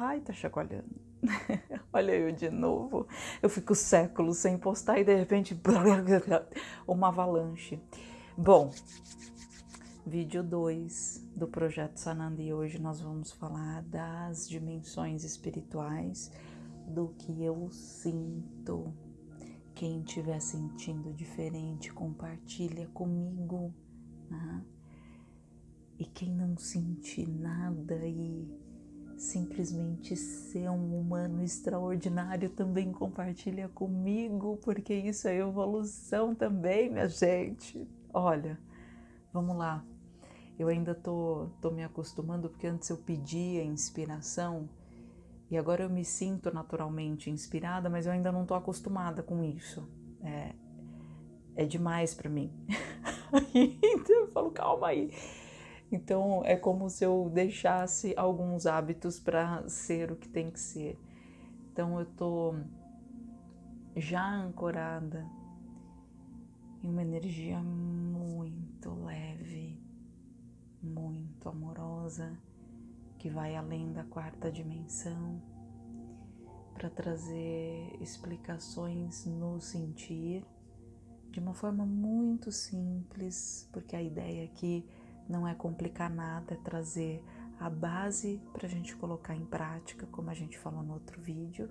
Ai, tá chacoalhando. Olha eu de novo. Eu fico séculos sem postar e de repente uma avalanche. Bom, vídeo 2 do projeto Sananda e hoje nós vamos falar das dimensões espirituais, do que eu sinto. Quem estiver sentindo diferente, compartilha comigo. Né? E quem não sentir nada simplesmente ser um humano extraordinário também compartilha comigo, porque isso é evolução também, minha gente. Olha, vamos lá. Eu ainda tô, tô me acostumando, porque antes eu pedia inspiração e agora eu me sinto naturalmente inspirada, mas eu ainda não tô acostumada com isso. É, é demais para mim. eu falo, calma aí então é como se eu deixasse alguns hábitos para ser o que tem que ser. Então eu tô já ancorada em uma energia muito leve, muito amorosa, que vai além da quarta dimensão, para trazer explicações no sentir de uma forma muito simples, porque a ideia aqui não é complicar nada, é trazer a base para a gente colocar em prática, como a gente falou no outro vídeo.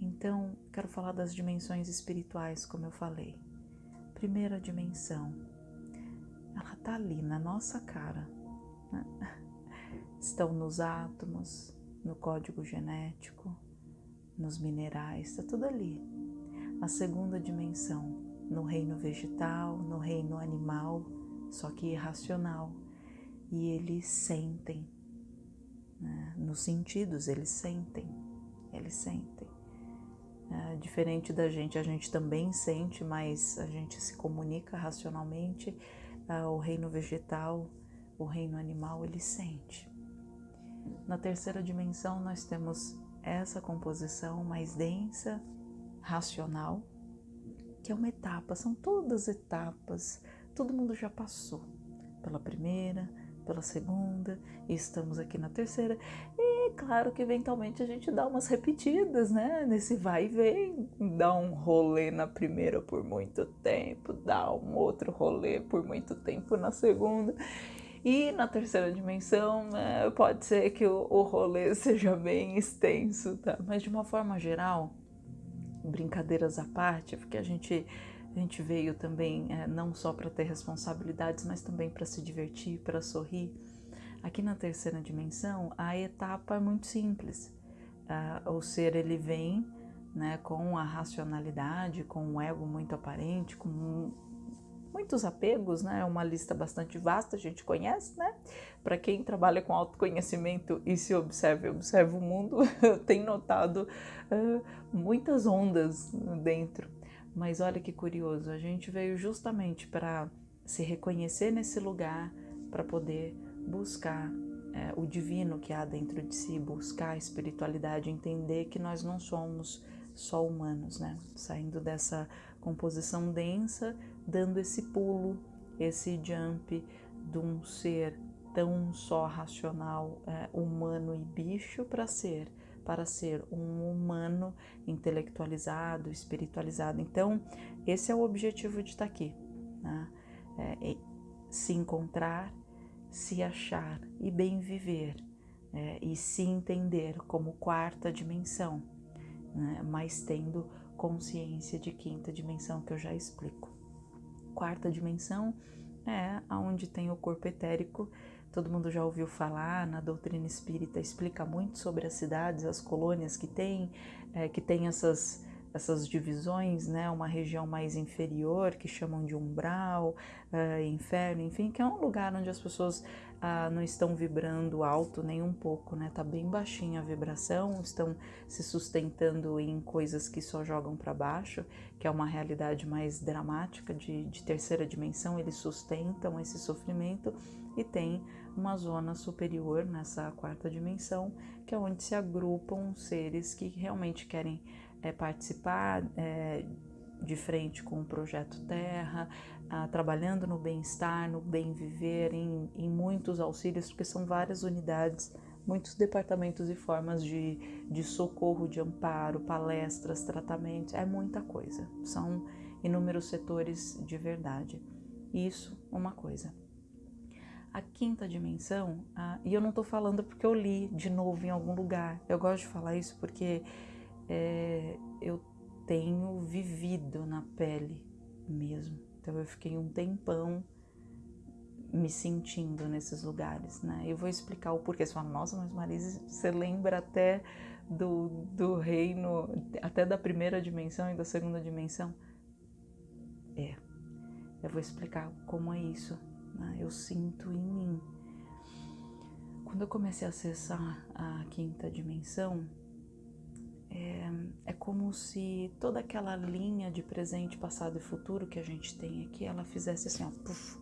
Então, quero falar das dimensões espirituais, como eu falei. Primeira dimensão, ela está ali na nossa cara. Né? Estão nos átomos, no código genético, nos minerais, está tudo ali. A segunda dimensão, no reino vegetal, no reino animal, só que irracional. E eles sentem, né? nos sentidos, eles sentem, eles sentem. É, diferente da gente, a gente também sente, mas a gente se comunica racionalmente. É, o reino vegetal, o reino animal, ele sente. Na terceira dimensão, nós temos essa composição mais densa, racional, que é uma etapa, são todas etapas todo mundo já passou pela primeira, pela segunda, e estamos aqui na terceira. E claro que eventualmente a gente dá umas repetidas, né? Nesse vai e vem, dá um rolê na primeira por muito tempo, dá um outro rolê por muito tempo na segunda. E na terceira dimensão, é, pode ser que o, o rolê seja bem extenso, tá? Mas de uma forma geral, brincadeiras à parte, porque a gente a gente veio também é, não só para ter responsabilidades, mas também para se divertir, para sorrir. Aqui na terceira dimensão, a etapa é muito simples. Uh, o ser ele vem né, com a racionalidade, com um ego muito aparente, com muitos apegos, né? É uma lista bastante vasta, a gente conhece, né? Para quem trabalha com autoconhecimento e se observa, observa o mundo, tem notado uh, muitas ondas dentro mas olha que curioso, a gente veio justamente para se reconhecer nesse lugar, para poder buscar é, o divino que há dentro de si, buscar a espiritualidade, entender que nós não somos só humanos, né? Saindo dessa composição densa, dando esse pulo, esse jump de um ser tão só racional, é, humano e bicho para ser para ser um humano intelectualizado, espiritualizado. Então, esse é o objetivo de estar aqui, né? é, é se encontrar, se achar e bem viver, é, e se entender como quarta dimensão, né? mas tendo consciência de quinta dimensão que eu já explico. Quarta dimensão é aonde tem o corpo etérico Todo mundo já ouviu falar na doutrina espírita, explica muito sobre as cidades, as colônias que tem, é, que tem essas, essas divisões, né? Uma região mais inferior que chamam de umbral, uh, inferno, enfim, que é um lugar onde as pessoas uh, não estão vibrando alto nem um pouco, né? Tá bem baixinha a vibração, estão se sustentando em coisas que só jogam para baixo, que é uma realidade mais dramática de, de terceira dimensão. Eles sustentam esse sofrimento e tem uma zona superior nessa quarta dimensão, que é onde se agrupam seres que realmente querem é, participar é, de frente com o projeto Terra, ah, trabalhando no bem-estar, no bem-viver, em, em muitos auxílios, porque são várias unidades muitos departamentos e formas de, de socorro, de amparo, palestras, tratamentos, é muita coisa. São inúmeros setores de verdade. Isso, uma coisa. A quinta dimensão, e eu não estou falando porque eu li de novo em algum lugar, eu gosto de falar isso porque é, eu tenho vivido na pele mesmo. Então eu fiquei um tempão me sentindo nesses lugares, né? Eu vou explicar o porquê. Você fala, nossa, mas Marise, você lembra até do, do reino, até da primeira dimensão e da segunda dimensão? É, eu vou explicar como é isso. Né? Eu sinto em mim. Quando eu comecei a acessar a quinta dimensão, é, é como se toda aquela linha de presente, passado e futuro que a gente tem aqui, ela fizesse assim, ó, puff,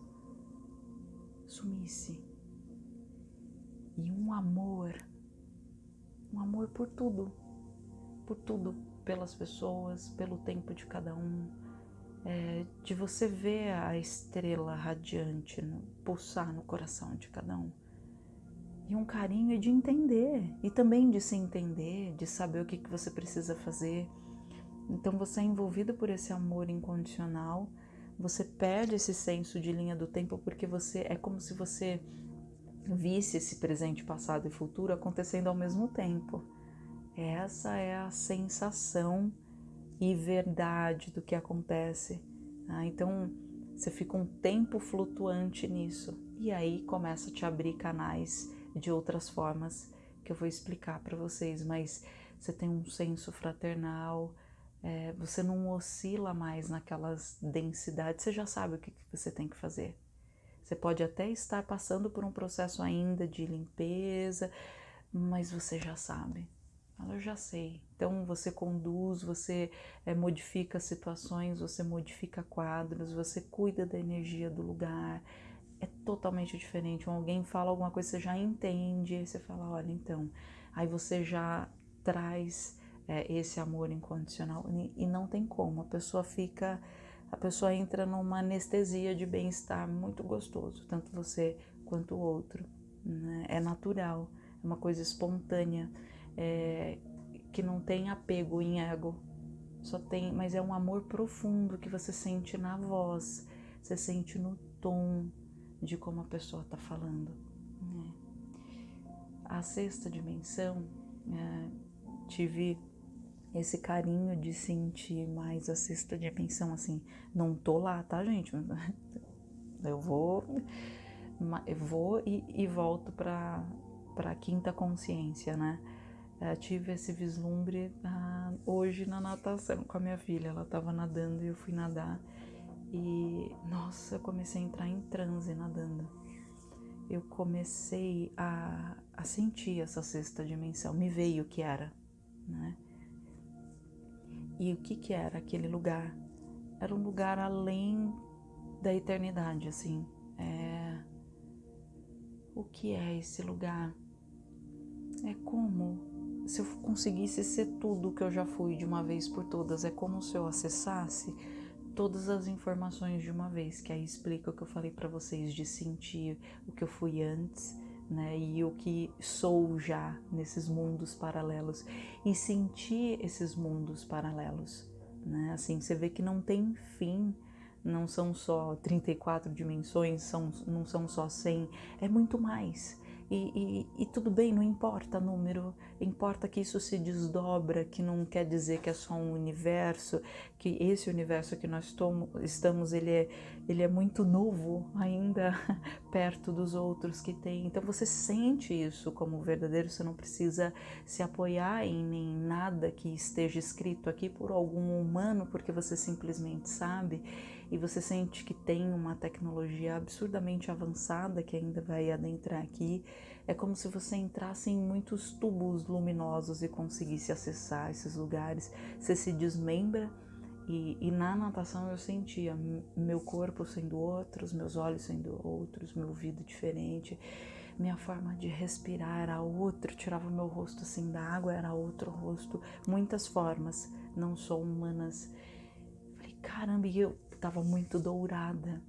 sumisse. E um amor, um amor por tudo, por tudo, pelas pessoas, pelo tempo de cada um, é, de você ver a estrela radiante no, pulsar no coração de cada um. E um carinho de entender, e também de se entender, de saber o que, que você precisa fazer. Então você é envolvido por esse amor incondicional você perde esse senso de linha do tempo porque você é como se você visse esse presente, passado e futuro acontecendo ao mesmo tempo. Essa é a sensação e verdade do que acontece. Tá? Então você fica um tempo flutuante nisso e aí começa a te abrir canais de outras formas que eu vou explicar para vocês, mas você tem um senso fraternal, é, você não oscila mais naquelas densidades, você já sabe o que, que você tem que fazer. Você pode até estar passando por um processo ainda de limpeza, mas você já sabe. Eu já sei. Então você conduz, você é, modifica situações, você modifica quadros, você cuida da energia do lugar. É totalmente diferente. Quando alguém fala alguma coisa, você já entende, aí você fala, olha, então. Aí você já traz é, esse amor incondicional e não tem como. A pessoa fica, a pessoa entra numa anestesia de bem-estar muito gostoso, tanto você quanto o outro. Né? É natural, é uma coisa espontânea, é, que não tem apego em ego, só tem, mas é um amor profundo que você sente na voz, você sente no tom de como a pessoa está falando. Né? A sexta dimensão, é, tive esse carinho de sentir mais a sexta dimensão, assim, não tô lá, tá, gente? Eu vou, eu vou e, e volto para a quinta consciência, né? Eu tive esse vislumbre ah, hoje na natação com a minha filha, ela tava nadando e eu fui nadar e, nossa, eu comecei a entrar em transe nadando. Eu comecei a, a sentir essa sexta dimensão, me veio o que era, né? E o que, que era aquele lugar? Era um lugar além da eternidade, assim. É... O que é esse lugar? É como se eu conseguisse ser tudo que eu já fui de uma vez por todas. É como se eu acessasse todas as informações de uma vez, que aí explica o que eu falei para vocês de sentir o que eu fui antes né, e o que sou já nesses mundos paralelos e sentir esses mundos paralelos, né? Assim, você vê que não tem fim, não são só 34 dimensões, são, não são só 100, é muito mais. E, e, e, tudo bem, não importa número, importa que isso se desdobra, que não quer dizer que é só um universo, que esse universo que nós estamos, ele é, ele é muito novo ainda perto dos outros que tem. Então você sente isso como verdadeiro, você não precisa se apoiar em, em nada que esteja escrito aqui por algum humano, porque você simplesmente sabe e você sente que tem uma tecnologia absurdamente avançada que ainda vai adentrar aqui, é como se você entrasse em muitos tubos luminosos e conseguisse acessar esses lugares. Você se desmembra e, e na natação eu sentia meu corpo sendo outros, meus olhos sendo outros, meu ouvido diferente minha forma de respirar era outra, tirava meu rosto assim da água, era outro rosto, muitas formas, não só humanas. Falei, caramba, e eu estava muito dourada.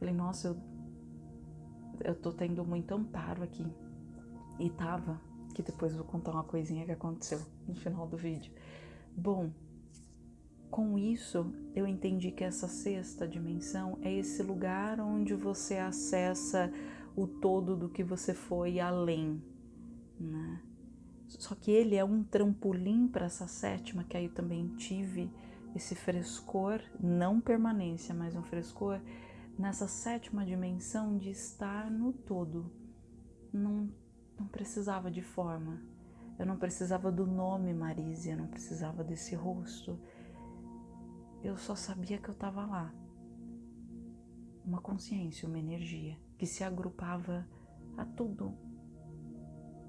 Falei, nossa, eu, eu tô tendo muito amparo aqui. E tava, que depois vou contar uma coisinha que aconteceu no final do vídeo. Bom, com isso eu entendi que essa sexta dimensão é esse lugar onde você acessa o todo do que você foi além, né? Só que ele é um trampolim para essa sétima, que aí eu também tive esse frescor, não permanência, mas um frescor nessa sétima dimensão de estar no todo. Não, não precisava de forma, eu não precisava do nome Marise, eu não precisava desse rosto. Eu só sabia que eu estava lá. Uma consciência, uma energia que se agrupava a tudo,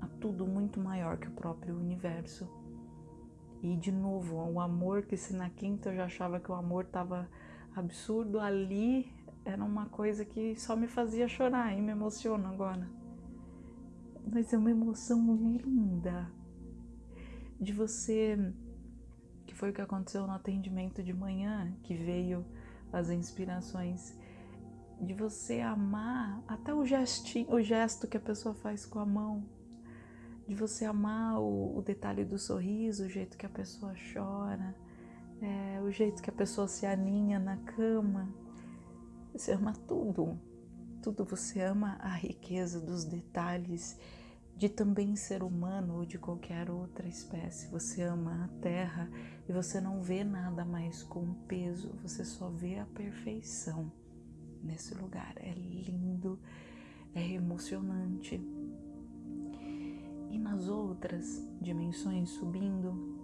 a tudo muito maior que o próprio universo. E de novo, o amor que se na quinta eu já achava que o amor estava absurdo, ali era uma coisa que só me fazia chorar e me emociona agora. Mas é uma emoção linda de você, que foi o que aconteceu no atendimento de manhã, que veio as inspirações de você amar até o gestinho, o gesto que a pessoa faz com a mão, de você amar o, o detalhe do sorriso, o jeito que a pessoa chora, é, o jeito que a pessoa se aninha na cama, você ama tudo, tudo. Você ama a riqueza dos detalhes de também ser humano ou de qualquer outra espécie. Você ama a terra e você não vê nada mais com peso, você só vê a perfeição nesse lugar. É lindo, é emocionante. E nas outras dimensões subindo,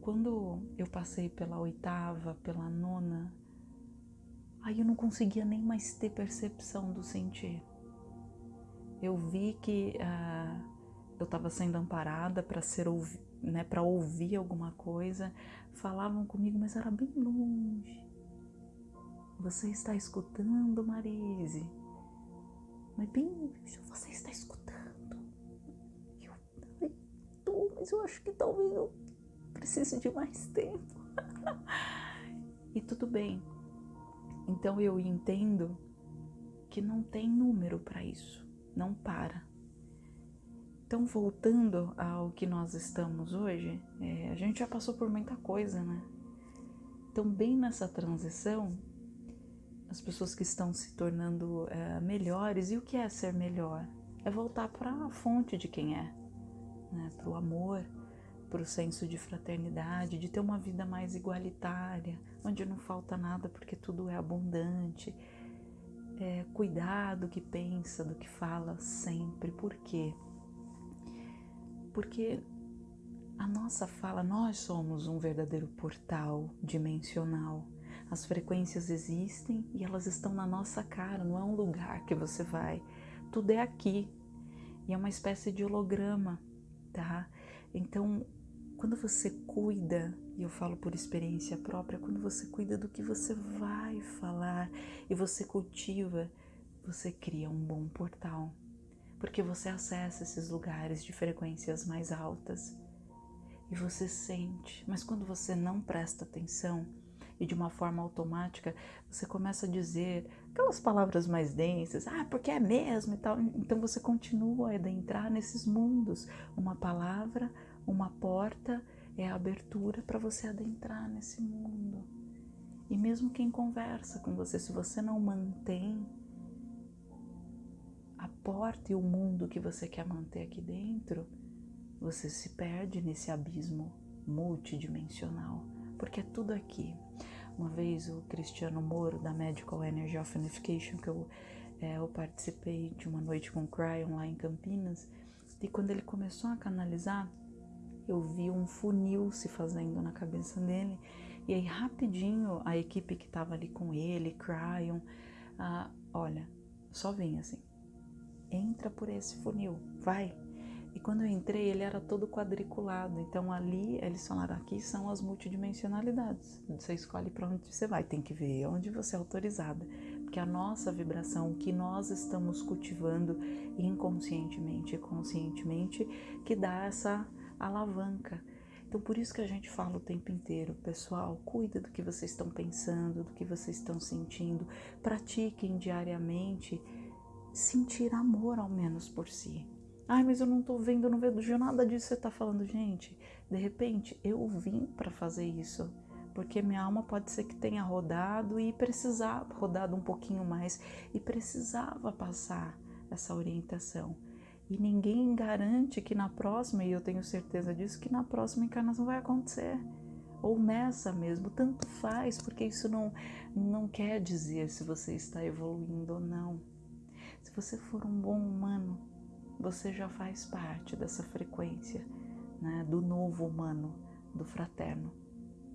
quando eu passei pela oitava, pela nona, Aí eu não conseguia nem mais ter percepção do sentir. Eu vi que uh, eu estava sendo amparada para ser né, para ouvir alguma coisa. Falavam comigo, mas era bem longe. Você está escutando, Marise? Mas bem, você está escutando? Mas eu acho que talvez eu precise de mais tempo. e tudo bem, então eu entendo que não tem número para isso, não para. Então, voltando ao que nós estamos hoje, é, a gente já passou por muita coisa, né? Então, bem nessa transição, as pessoas que estão se tornando é, melhores, e o que é ser melhor? É voltar para a fonte de quem é, né? para o amor, para o senso de fraternidade, de ter uma vida mais igualitária, onde não falta nada porque tudo é abundante. É, cuidar do que pensa, do que fala sempre. Por quê? Porque a nossa fala, nós somos um verdadeiro portal dimensional. As frequências existem e elas estão na nossa cara, não é um lugar que você vai. Tudo é aqui. E é uma espécie de holograma, tá? Então, quando você cuida, e eu falo por experiência própria, quando você cuida do que você vai falar e você cultiva, você cria um bom portal. Porque você acessa esses lugares de frequências mais altas e você sente, mas quando você não presta atenção e de uma forma automática você começa a dizer aquelas palavras mais densas, ah, porque é mesmo e tal, então você continua a adentrar nesses mundos, uma palavra uma porta é a abertura para você adentrar nesse mundo. E mesmo quem conversa com você, se você não mantém a porta e o mundo que você quer manter aqui dentro, você se perde nesse abismo multidimensional, porque é tudo aqui. Uma vez o Cristiano Moro, da Medical Energy of Unification, que eu, é, eu participei de uma noite com o Cryon lá em Campinas, e quando ele começou a canalizar, eu vi um funil se fazendo na cabeça dele. E aí, rapidinho, a equipe que estava ali com ele, Cryon, ah, olha, só vem assim, entra por esse funil, vai. E quando eu entrei, ele era todo quadriculado. Então ali eles falaram: aqui são as multidimensionalidades. Você escolhe para onde você vai, tem que ver onde você é autorizada. Porque a nossa vibração, o que nós estamos cultivando inconscientemente e conscientemente, que dá essa alavanca. Então, por isso que a gente fala o tempo inteiro, pessoal, cuida do que vocês estão pensando, do que vocês estão sentindo, pratiquem diariamente sentir amor ao menos por si. Ai, mas eu não tô vendo, não vejo nada disso que você tá falando. Gente, de repente eu vim para fazer isso. Porque minha alma pode ser que tenha rodado e precisava, rodado um pouquinho mais e precisava passar essa orientação. E ninguém garante que na próxima, e eu tenho certeza disso, que na próxima encarnação vai acontecer. Ou nessa mesmo, tanto faz, porque isso não, não quer dizer se você está evoluindo ou não. Se você for um bom humano, você já faz parte dessa frequência né, do novo humano, do fraterno,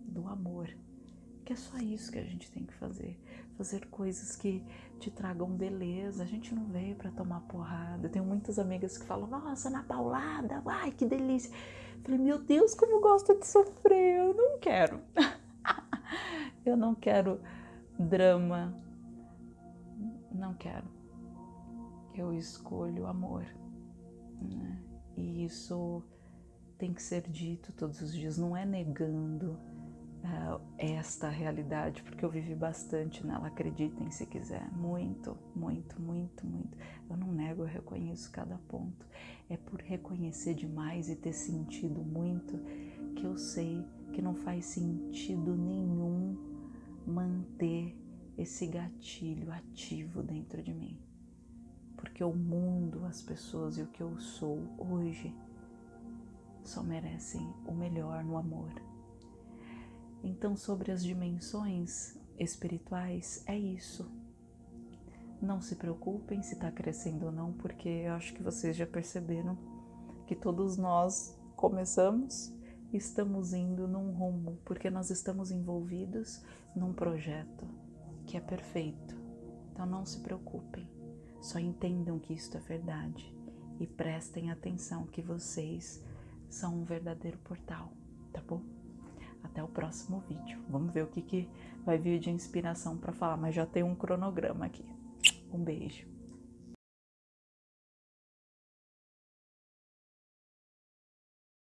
do amor. Que é só isso que a gente tem que fazer. Fazer coisas que te tragam beleza. A gente não veio para tomar porrada. Eu tenho muitas amigas que falam, nossa, na paulada, ai que delícia. Eu falei, meu Deus, como gosta de sofrer. Eu não quero. eu não quero drama. Não quero. Eu escolho amor. Né? E isso tem que ser dito todos os dias, não é negando uh, esta realidade, porque eu vivi bastante nela, acreditem se quiser, muito, muito, muito, muito. Eu não nego, eu reconheço cada ponto. É por reconhecer demais e ter sentido muito que eu sei que não faz sentido nenhum manter esse gatilho ativo dentro de mim. Porque o mundo, as pessoas e o que eu sou hoje só merecem o melhor no amor. Então, sobre as dimensões espirituais, é isso. Não se preocupem se está crescendo ou não, porque eu acho que vocês já perceberam que todos nós começamos e estamos indo num rumo, porque nós estamos envolvidos num projeto que é perfeito. Então não se preocupem, só entendam que isto é verdade e prestem atenção que vocês são um verdadeiro portal, tá bom? Até o próximo vídeo. Vamos ver o que, que vai vir de inspiração para falar, mas já tem um cronograma aqui. Um beijo.